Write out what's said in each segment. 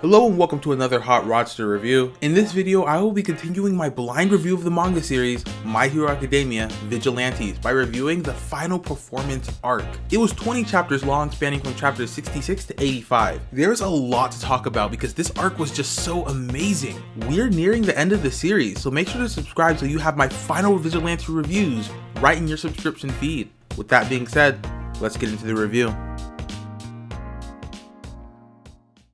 Hello and welcome to another Hot Rodster review. In this video, I will be continuing my blind review of the manga series My Hero Academia Vigilantes by reviewing the final performance arc. It was 20 chapters long, spanning from chapters 66 to 85. There's a lot to talk about because this arc was just so amazing. We're nearing the end of the series, so make sure to subscribe so you have my final Vigilante reviews right in your subscription feed. With that being said, let's get into the review.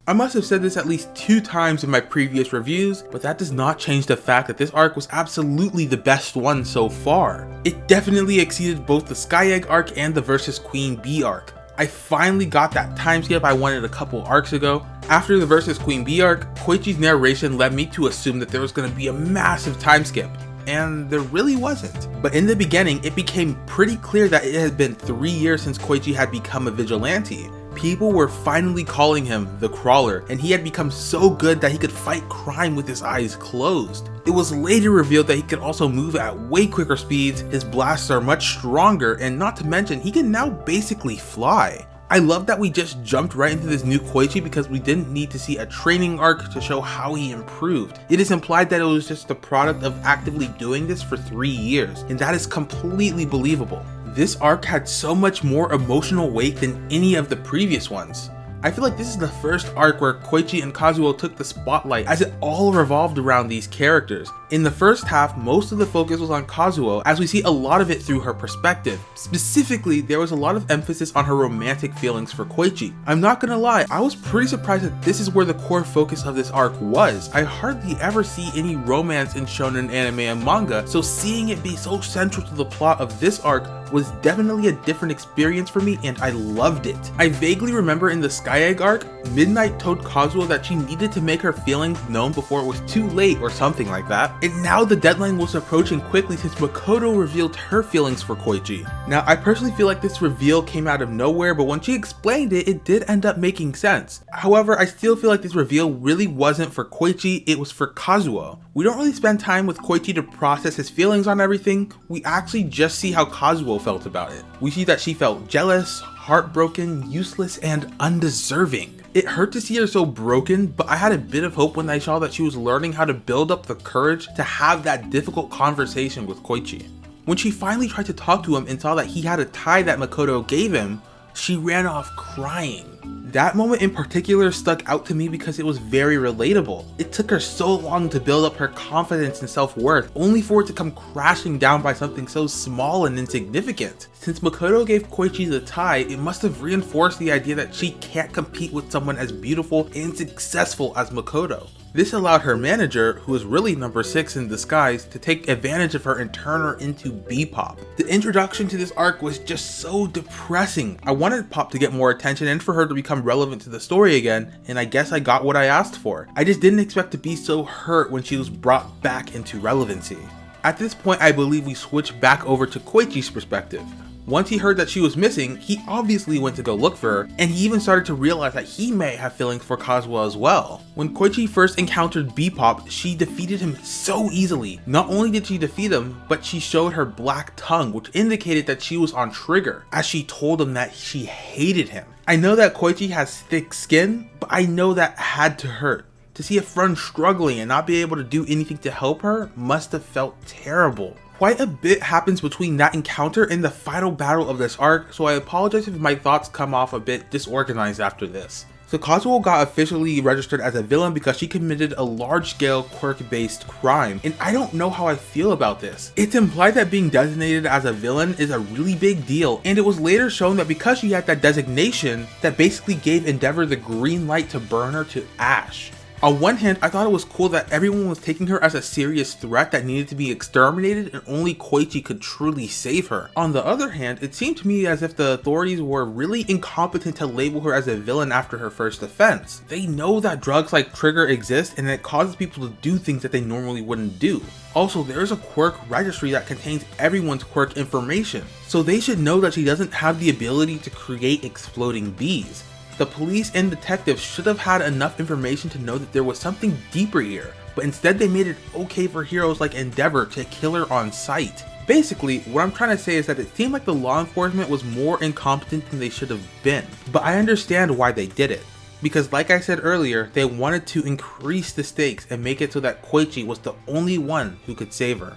I must have said this at least two times in my previous reviews, but that does not change the fact that this arc was absolutely the best one so far. It definitely exceeded both the Sky Egg arc and the Versus Queen Bee arc. I finally got that time skip I wanted a couple arcs ago. After the Versus Queen Bee arc, Koichi's narration led me to assume that there was going to be a massive time skip, and there really wasn't. But in the beginning, it became pretty clear that it had been three years since Koichi had become a vigilante, People were finally calling him the Crawler, and he had become so good that he could fight crime with his eyes closed. It was later revealed that he could also move at way quicker speeds, his blasts are much stronger, and not to mention, he can now basically fly. I love that we just jumped right into this new Koichi because we didn't need to see a training arc to show how he improved. It is implied that it was just the product of actively doing this for three years, and that is completely believable this arc had so much more emotional weight than any of the previous ones. I feel like this is the first arc where Koichi and Kazuho took the spotlight as it all revolved around these characters. In the first half, most of the focus was on Kazuho as we see a lot of it through her perspective. Specifically, there was a lot of emphasis on her romantic feelings for Koichi. I'm not gonna lie, I was pretty surprised that this is where the core focus of this arc was. I hardly ever see any romance in shonen anime and manga, so seeing it be so central to the plot of this arc was definitely a different experience for me and I loved it. I vaguely remember in the Sky Egg arc, Midnight told Kazuho that she needed to make her feelings known before it was too late or something like that, and now the deadline was approaching quickly since Makoto revealed her feelings for Koichi. Now I personally feel like this reveal came out of nowhere but when she explained it, it did end up making sense. However, I still feel like this reveal really wasn't for Koichi, it was for Kazuho. We don't really spend time with Koichi to process his feelings on everything, we actually just see how Kazuho felt about it. We see that she felt jealous, heartbroken, useless, and undeserving. It hurt to see her so broken, but I had a bit of hope when I saw that she was learning how to build up the courage to have that difficult conversation with Koichi. When she finally tried to talk to him and saw that he had a tie that Makoto gave him, she ran off crying. That moment in particular stuck out to me because it was very relatable. It took her so long to build up her confidence and self-worth, only for it to come crashing down by something so small and insignificant. Since Makoto gave Koichi the tie, it must have reinforced the idea that she can't compete with someone as beautiful and successful as Makoto. This allowed her manager, who was really number 6 in disguise, to take advantage of her and turn her into B-Pop. The introduction to this arc was just so depressing. I wanted Pop to get more attention and for her to become relevant to the story again, and I guess I got what I asked for. I just didn't expect to be so hurt when she was brought back into relevancy. At this point, I believe we switch back over to Koichi's perspective. Once he heard that she was missing, he obviously went to go look for her, and he even started to realize that he may have feelings for Kazuho as well. When Koichi first encountered Bebop, she defeated him so easily. Not only did she defeat him, but she showed her black tongue, which indicated that she was on trigger, as she told him that she hated him. I know that Koichi has thick skin, but I know that had to hurt. To see a friend struggling and not be able to do anything to help her must have felt terrible. Quite a bit happens between that encounter and the final battle of this arc, so I apologize if my thoughts come off a bit disorganized after this. So Kazuho got officially registered as a villain because she committed a large-scale quirk-based crime, and I don't know how I feel about this. It's implied that being designated as a villain is a really big deal, and it was later shown that because she had that designation, that basically gave Endeavor the green light to burn her to ash. On one hand, I thought it was cool that everyone was taking her as a serious threat that needed to be exterminated and only Koichi could truly save her. On the other hand, it seemed to me as if the authorities were really incompetent to label her as a villain after her first offense. They know that drugs like Trigger exist and it causes people to do things that they normally wouldn't do. Also, there is a quirk registry that contains everyone's quirk information, so they should know that she doesn't have the ability to create exploding bees. The police and detectives should have had enough information to know that there was something deeper here, but instead they made it okay for heroes like Endeavor to kill her on sight. Basically, what I'm trying to say is that it seemed like the law enforcement was more incompetent than they should have been, but I understand why they did it. because like I said earlier, they wanted to increase the stakes and make it so that Koichi was the only one who could save her.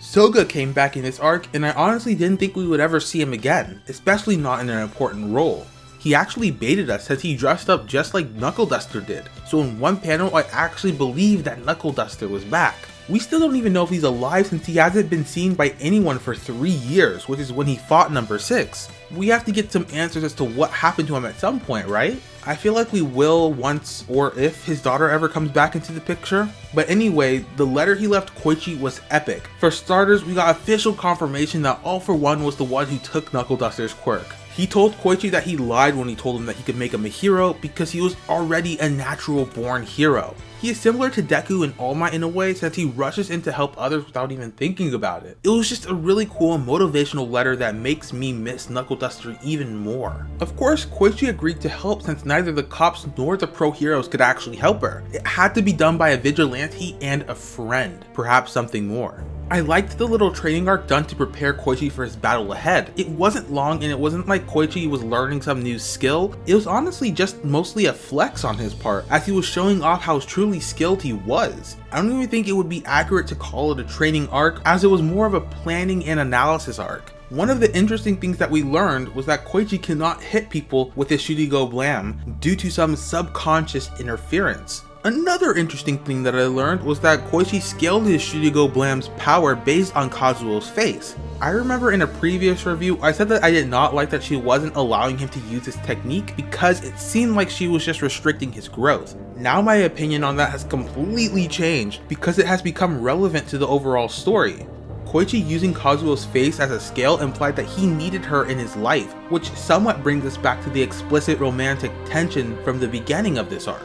Soga came back in this arc, and I honestly didn't think we would ever see him again, especially not in an important role. He actually baited us since he dressed up just like Knuckle Duster did, so in one panel I actually believed that Knuckle Duster was back. We still don't even know if he's alive since he hasn't been seen by anyone for 3 years, which is when he fought number 6. We have to get some answers as to what happened to him at some point, right? I feel like we will once or if his daughter ever comes back into the picture. But anyway, the letter he left Koichi was epic. For starters, we got official confirmation that All For One was the one who took Knuckle Duster's quirk. He told Koichi that he lied when he told him that he could make him a hero because he was already a natural born hero. He is similar to Deku and All Might in a way since he rushes in to help others without even thinking about it. It was just a really cool motivational letter that makes me miss Knuckle Duster even more. Of course, Koichi agreed to help since neither the cops nor the pro heroes could actually help her. It had to be done by a vigilante and a friend, perhaps something more. I liked the little training arc done to prepare Koichi for his battle ahead. It wasn't long and it wasn't like Koichi was learning some new skill, it was honestly just mostly a flex on his part as he was showing off how truly skilled he was. I don't even think it would be accurate to call it a training arc as it was more of a planning and analysis arc. One of the interesting things that we learned was that Koichi cannot hit people with his Shudigo Blam due to some subconscious interference. Another interesting thing that I learned was that Koichi scaled his Shudigo Blam's power based on Kazuho's face. I remember in a previous review, I said that I did not like that she wasn't allowing him to use this technique because it seemed like she was just restricting his growth. Now my opinion on that has completely changed because it has become relevant to the overall story. Koichi using Kazuho's face as a scale implied that he needed her in his life, which somewhat brings us back to the explicit romantic tension from the beginning of this arc.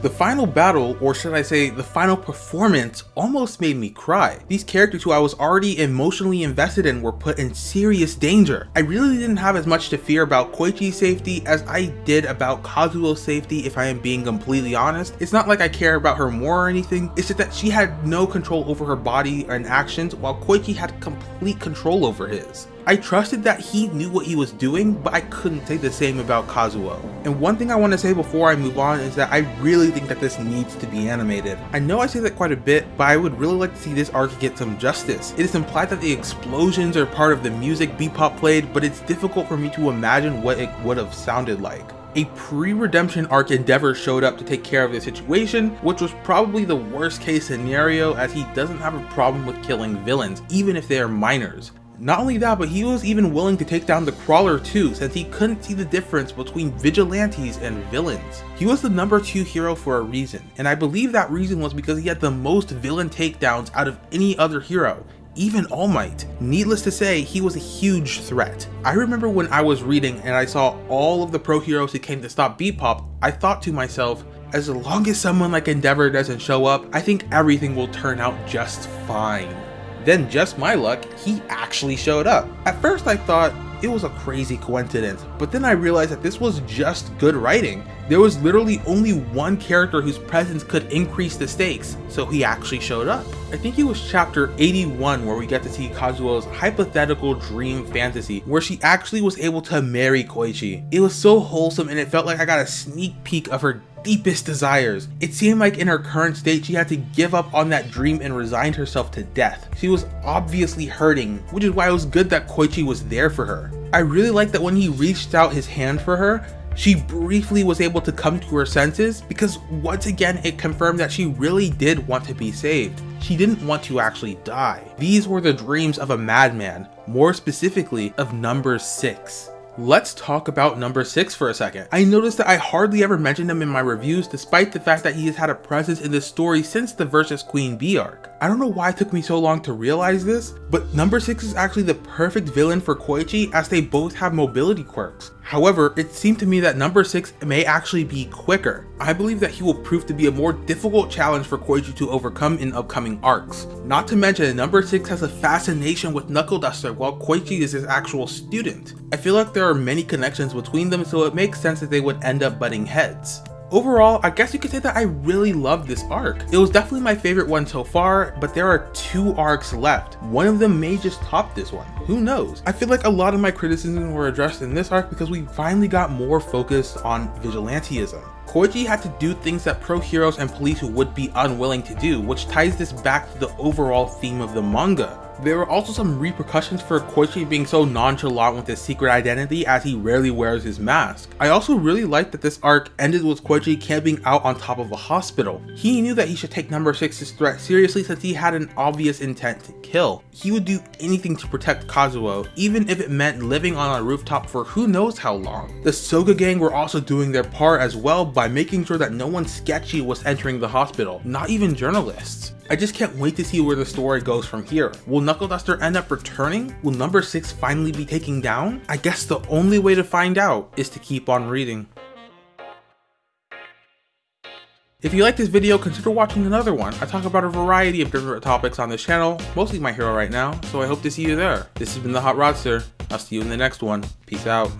The final battle, or should I say the final performance, almost made me cry. These characters who I was already emotionally invested in were put in serious danger. I really didn't have as much to fear about Koichi's safety as I did about Kazuho's safety if I am being completely honest. It's not like I care about her more or anything, it's just that she had no control over her body and actions while Koichi had complete control over his. I trusted that he knew what he was doing, but I couldn't say the same about Kazuho. And one thing I want to say before I move on is that I really think that this needs to be animated. I know I say that quite a bit, but I would really like to see this arc get some justice. It is implied that the explosions are part of the music Bebop played, but it's difficult for me to imagine what it would have sounded like. A pre-redemption arc Endeavor showed up to take care of the situation, which was probably the worst case scenario as he doesn't have a problem with killing villains, even if they are minors. Not only that, but he was even willing to take down the Crawler too, since he couldn't see the difference between vigilantes and villains. He was the number 2 hero for a reason, and I believe that reason was because he had the most villain takedowns out of any other hero, even All Might. Needless to say, he was a huge threat. I remember when I was reading and I saw all of the pro heroes who came to stop Bebop, I thought to myself, as long as someone like Endeavor doesn't show up, I think everything will turn out just fine. Then just my luck, he actually showed up. At first I thought it was a crazy coincidence, but then I realized that this was just good writing. There was literally only one character whose presence could increase the stakes, so he actually showed up. I think it was chapter 81 where we get to see Kazuho's hypothetical dream fantasy, where she actually was able to marry Koichi. It was so wholesome and it felt like I got a sneak peek of her deepest desires. It seemed like in her current state she had to give up on that dream and resigned herself to death. She was obviously hurting, which is why it was good that Koichi was there for her. I really like that when he reached out his hand for her, she briefly was able to come to her senses because once again it confirmed that she really did want to be saved. She didn't want to actually die. These were the dreams of a madman, more specifically of number 6. Let's talk about number 6 for a second. I noticed that I hardly ever mentioned him in my reviews despite the fact that he has had a presence in this story since the Versus Queen Bee arc. I don't know why it took me so long to realize this, but number 6 is actually the perfect villain for Koichi as they both have mobility quirks. However, it seemed to me that number 6 may actually be quicker. I believe that he will prove to be a more difficult challenge for Koichi to overcome in upcoming arcs. Not to mention, number 6 has a fascination with Knuckle Duster while Koichi is his actual student. I feel like there are many connections between them so it makes sense that they would end up butting heads. Overall, I guess you could say that I really loved this arc. It was definitely my favorite one so far, but there are two arcs left. One of them may just top this one. Who knows? I feel like a lot of my criticisms were addressed in this arc because we finally got more focused on vigilanteism. Koichi had to do things that pro heroes and police would be unwilling to do, which ties this back to the overall theme of the manga. There were also some repercussions for Koichi being so nonchalant with his secret identity as he rarely wears his mask. I also really liked that this arc ended with Koichi camping out on top of a hospital. He knew that he should take number 6's threat seriously since he had an obvious intent to kill. He would do anything to protect Kazuho, even if it meant living on a rooftop for who knows how long. The Soga gang were also doing their part as well by making sure that no one sketchy was entering the hospital, not even journalists. I just can't wait to see where the story goes from here. Will Knuckle Duster end up returning? Will number 6 finally be taken down? I guess the only way to find out is to keep on reading. If you like this video, consider watching another one. I talk about a variety of different topics on this channel, mostly My Hero right now, so I hope to see you there. This has been The Hot Rodster. I'll see you in the next one. Peace out.